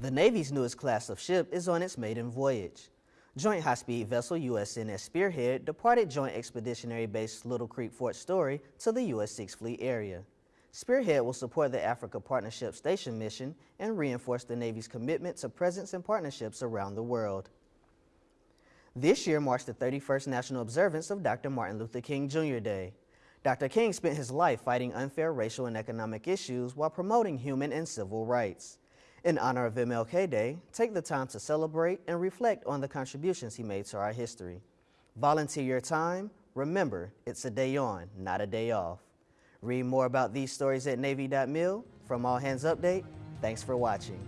The Navy's newest class of ship is on its maiden voyage. Joint High-Speed Vessel USNS Spearhead departed Joint Expeditionary Base Little Creek Fort Story to the U.S. Sixth Fleet area. Spearhead will support the Africa Partnership Station mission and reinforce the Navy's commitment to presence and partnerships around the world. This year marks the 31st National Observance of Dr. Martin Luther King Jr. Day. Dr. King spent his life fighting unfair racial and economic issues while promoting human and civil rights. In honor of MLK Day, take the time to celebrate and reflect on the contributions he made to our history. Volunteer your time. Remember, it's a day on, not a day off. Read more about these stories at Navy.mil. From All Hands Update, thanks for watching.